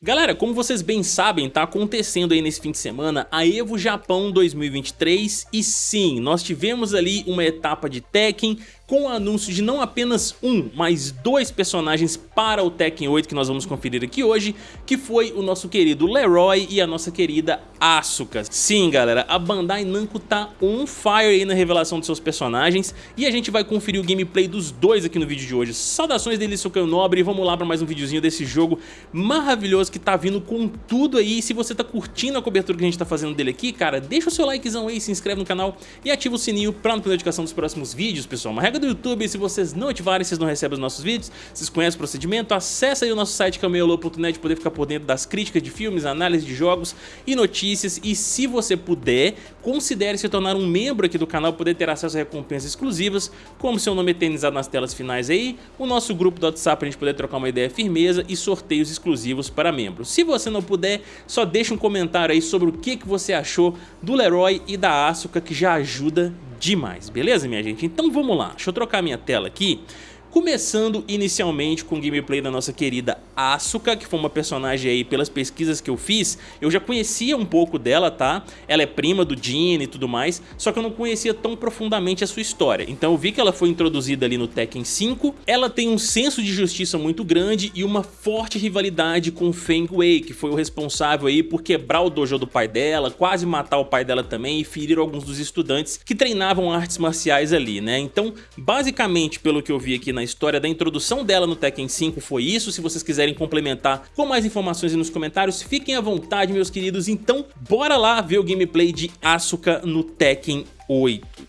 Galera, como vocês bem sabem, tá acontecendo aí nesse fim de semana a EVO Japão 2023 e sim, nós tivemos ali uma etapa de Tekken com o anúncio de não apenas um, mas dois personagens para o Tekken 8 que nós vamos conferir aqui hoje, que foi o nosso querido Leroy e a nossa querida Asuka. Sim, galera, a Bandai Namco tá on fire aí na revelação dos seus personagens e a gente vai conferir o gameplay dos dois aqui no vídeo de hoje. Saudações dele, Sukan Nobre, e vamos lá para mais um videozinho desse jogo maravilhoso que tá vindo com tudo aí. Se você tá curtindo a cobertura que a gente tá fazendo dele aqui, cara, deixa o seu likezão aí, se inscreve no canal e ativa o sininho para não perder notificação dos próximos vídeos, pessoal. Uma regra do YouTube, se vocês não ativarem, vocês não recebem os nossos vídeos, vocês conhecem o procedimento, acessa aí o nosso site cameolo.net poder ficar por dentro das críticas de filmes, análise de jogos e notícias. E se você puder, considere se tornar um membro aqui do canal poder ter acesso a recompensas exclusivas, como seu nome eternizado nas telas finais aí, o nosso grupo do WhatsApp pra gente poder trocar uma ideia firmeza e sorteios exclusivos para membros. Se você não puder, só deixa um comentário aí sobre o que, que você achou do Leroy e da Asuka que já ajuda demais, beleza minha gente? Então vamos lá, deixa eu trocar minha tela aqui Começando inicialmente com o gameplay da nossa querida Asuka, que foi uma personagem aí pelas pesquisas que eu fiz, eu já conhecia um pouco dela, tá? Ela é prima do Jin e tudo mais, só que eu não conhecia tão profundamente a sua história. Então eu vi que ela foi introduzida ali no Tekken 5, ela tem um senso de justiça muito grande e uma forte rivalidade com Feng Wei, que foi o responsável aí por quebrar o dojo do pai dela, quase matar o pai dela também e ferir alguns dos estudantes que treinavam artes marciais ali, né? Então, basicamente, pelo que eu vi aqui na história da introdução dela no Tekken 5 foi isso. Se vocês quiserem complementar com mais informações nos comentários, fiquem à vontade, meus queridos. Então, bora lá ver o gameplay de Asuka no Tekken 8.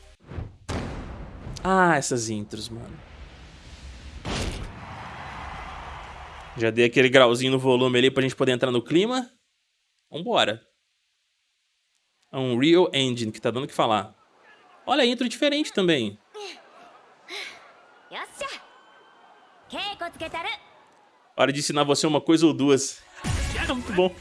Ah, essas intros, mano. Já dei aquele grauzinho no volume ali pra gente poder entrar no clima. Vambora. Unreal Engine, que tá dando o que falar. Olha a intro diferente também. Hora de ensinar você uma coisa ou duas. É muito bom.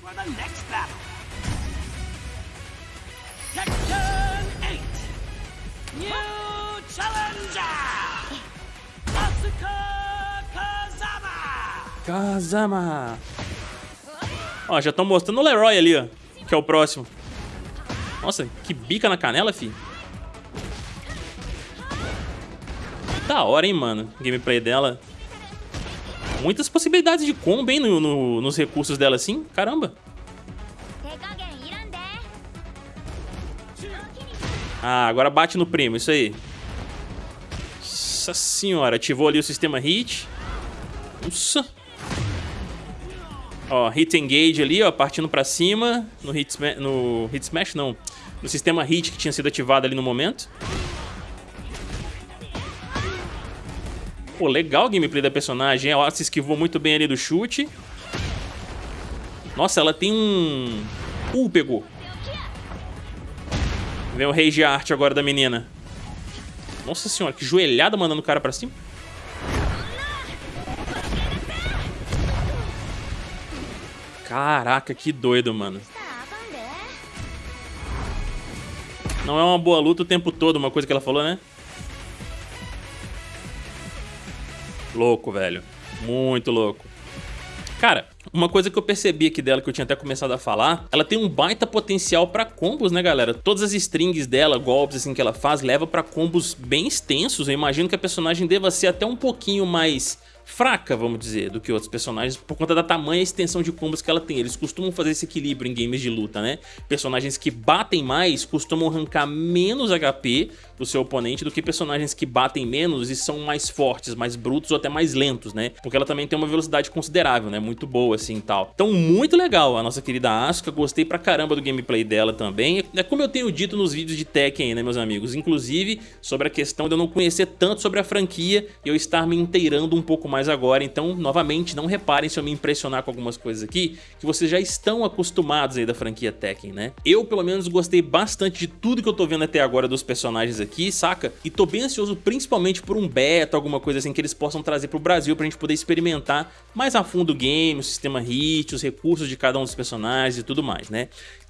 Kazama. Ó, já estão mostrando o Leroy ali, ó. Que é o próximo. Nossa, que bica na canela, fi. Da hora, hein, mano. Gameplay dela. Muitas possibilidades de combo, hein, no, no, nos recursos dela, assim. Caramba. Ah, agora bate no primo, isso aí. Nossa senhora, ativou ali o sistema hit. Nossa. Ó, hit engage ali, ó, partindo pra cima. No hit, no hit smash, não. No sistema hit que tinha sido ativado ali no momento. Pô, legal o gameplay da personagem. Ela se esquivou muito bem ali do chute. Nossa, ela tem um... Uh, pegou. Vem o Rage Art agora da menina. Nossa senhora, que joelhada mandando o cara pra cima. Caraca, que doido, mano. Não é uma boa luta o tempo todo, uma coisa que ela falou, né? Louco, velho. Muito louco. Cara, uma coisa que eu percebi aqui dela, que eu tinha até começado a falar, ela tem um baita potencial pra combos, né, galera? Todas as strings dela, golpes assim que ela faz, leva pra combos bem extensos. Eu imagino que a personagem deva ser até um pouquinho mais fraca, vamos dizer, do que outros personagens, por conta da tamanha extensão de combos que ela tem. Eles costumam fazer esse equilíbrio em games de luta, né? Personagens que batem mais costumam arrancar menos HP do seu oponente do que personagens que batem menos e são mais fortes, mais brutos ou até mais lentos, né? Porque ela também tem uma velocidade considerável, né? Muito boa assim e tal. Então, muito legal a nossa querida Asuka, gostei pra caramba do gameplay dela também. É como eu tenho dito nos vídeos de Tekken, né, meus amigos? Inclusive, sobre a questão de eu não conhecer tanto sobre a franquia e eu estar me inteirando um pouco mais mais agora, então novamente não reparem se eu me impressionar com algumas coisas aqui, que vocês já estão acostumados aí da franquia Tekken, né? Eu pelo menos gostei bastante de tudo que eu tô vendo até agora dos personagens aqui, saca? E tô bem ansioso principalmente por um beta, alguma coisa assim que eles possam trazer pro Brasil pra gente poder experimentar mais a fundo o game, o sistema hit, os recursos de cada um dos personagens e tudo mais, né?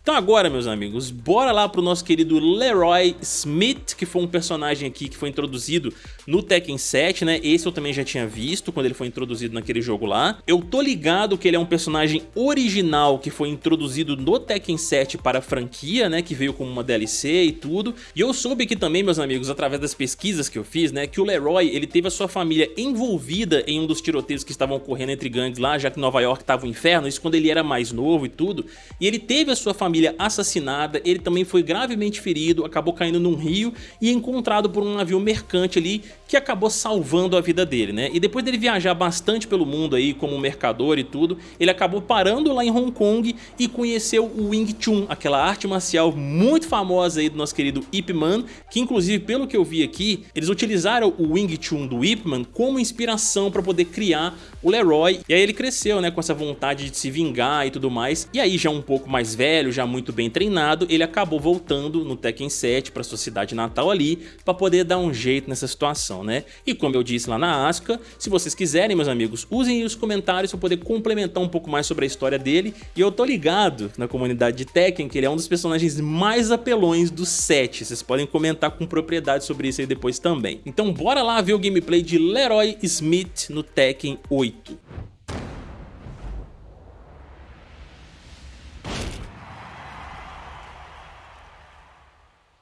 Então agora, meus amigos, bora lá pro nosso querido Leroy Smith, que foi um personagem aqui que foi introduzido no Tekken 7, né? Esse eu também já tinha visto quando ele foi introduzido naquele jogo lá. Eu tô ligado que ele é um personagem original que foi introduzido no Tekken 7 para a franquia, né? Que veio como uma DLC e tudo. E eu soube aqui também, meus amigos, através das pesquisas que eu fiz, né? Que o Leroy, ele teve a sua família envolvida em um dos tiroteios que estavam ocorrendo entre gangues lá, já que Nova York tava um inferno, isso quando ele era mais novo e tudo. E ele teve a sua família família assassinada, ele também foi gravemente ferido, acabou caindo num rio e encontrado por um navio mercante ali que acabou salvando a vida dele, né? E depois dele viajar bastante pelo mundo aí como mercador e tudo, ele acabou parando lá em Hong Kong e conheceu o Wing Chun, aquela arte marcial muito famosa aí do nosso querido Ip Man, que inclusive pelo que eu vi aqui, eles utilizaram o Wing Chun do Ip Man como inspiração para poder criar o Leroy, e aí ele cresceu, né, com essa vontade de se vingar e tudo mais, e aí já um pouco mais velho, já muito bem treinado, ele acabou voltando no Tekken 7 para sua cidade natal ali, para poder dar um jeito nessa situação né? E como eu disse lá na Asuka, se vocês quiserem, meus amigos, usem os comentários para poder complementar um pouco mais sobre a história dele. E eu tô ligado na comunidade de Tekken que ele é um dos personagens mais apelões do set. Vocês podem comentar com propriedade sobre isso aí depois também. Então bora lá ver o gameplay de Leroy Smith no Tekken 8.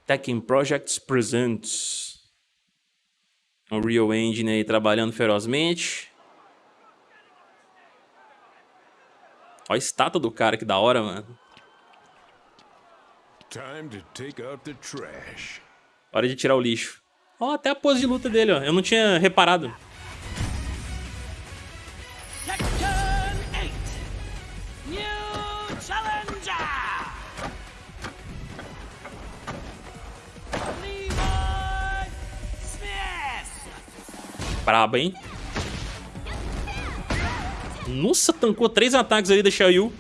Tekken Projects Presents o Real Engine aí trabalhando ferozmente. Olha a estátua do cara, que da hora, mano. Hora de tirar o lixo. Ó, até a pose de luta dele, ó. Eu não tinha reparado. Braba, hein? Nossa, tancou três ataques ali da Xiaoyu.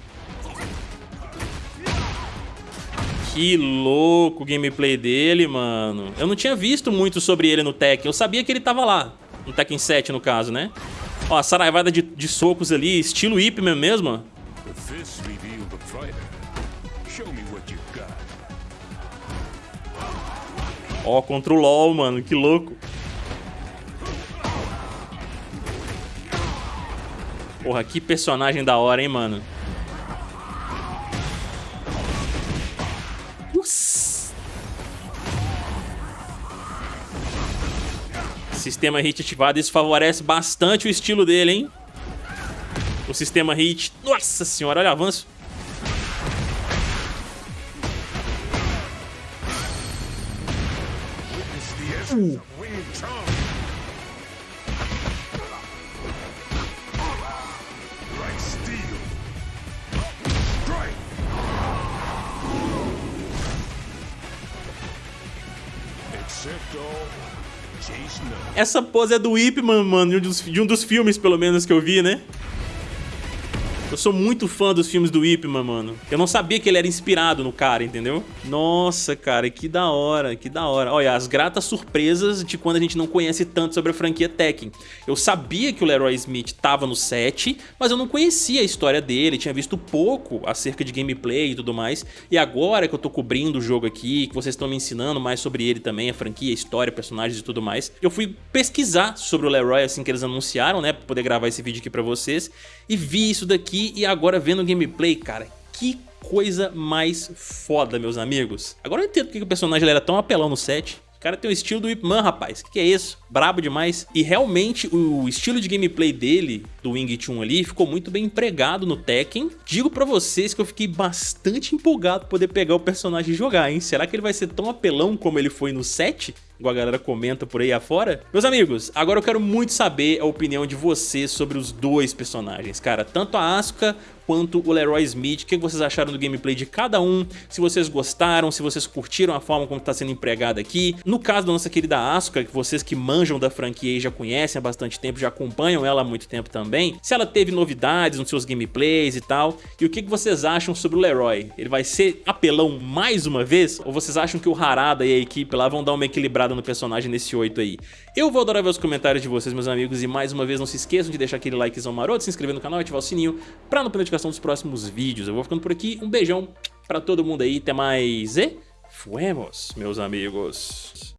Que louco o gameplay dele, mano. Eu não tinha visto muito sobre ele no Tekken. Eu sabia que ele tava lá. No Tekken 7, no caso, né? Ó, a saraivada de, de socos ali, estilo Ip Man mesmo. Ó, contra o LoL, mano. Que louco. Porra, que personagem da hora, hein, mano. Nossa. Sistema hit ativado, isso favorece bastante o estilo dele, hein? O sistema hit. Nossa senhora, olha o avanço. Uh. Essa pose é do Ip Man, mano, de um, dos, de um dos filmes, pelo menos, que eu vi, né? Eu sou muito fã dos filmes do Ip Man, mano. Eu não sabia que ele era inspirado no cara, entendeu? Nossa, cara, que da hora, que da hora. Olha, as gratas surpresas de quando a gente não conhece tanto sobre a franquia Tekken. Eu sabia que o Leroy Smith tava no set, mas eu não conhecia a história dele, tinha visto pouco acerca de gameplay e tudo mais. E agora que eu tô cobrindo o jogo aqui, que vocês estão me ensinando mais sobre ele também, a franquia, a história, personagens e tudo mais, eu fui pesquisar sobre o Leroy assim que eles anunciaram, né, pra poder gravar esse vídeo aqui pra vocês, e vi isso daqui aqui e agora vendo o gameplay, cara, que coisa mais foda, meus amigos. Agora eu entendo porque o personagem era tão apelão no set. O cara tem o estilo do Ip Man, rapaz. Que, que, é isso? Brabo demais. E realmente o estilo de gameplay dele, do Wing Chun ali, ficou muito bem empregado no Tekken. Digo pra vocês que eu fiquei bastante empolgado poder pegar o personagem e jogar, hein? Será que ele vai ser tão apelão como ele foi no set? Igual a galera comenta por aí afora. Meus amigos, agora eu quero muito saber a opinião de vocês sobre os dois personagens, cara. Tanto a Asuka quanto o Leroy Smith. O que vocês acharam do gameplay de cada um? Se vocês gostaram, se vocês curtiram a forma como está sendo empregado aqui. No caso da nossa querida Asuka, que vocês que manjam da franquia e já conhecem há bastante tempo, já acompanham ela há muito tempo também. Se ela teve novidades nos seus gameplays e tal. E o que vocês acham sobre o Leroy? Ele vai ser apelão mais uma vez? Ou vocês acham que o Harada e a equipe lá vão dar uma equilibrada no personagem nesse 8 aí? Eu vou adorar ver os comentários de vocês, meus amigos. E mais uma vez, não se esqueçam de deixar aquele likezão maroto, se inscrever no canal e ativar o sininho para não perder notificação dos próximos vídeos. Eu vou ficando por aqui, um beijão pra todo mundo aí, até mais e fuemos, meus amigos.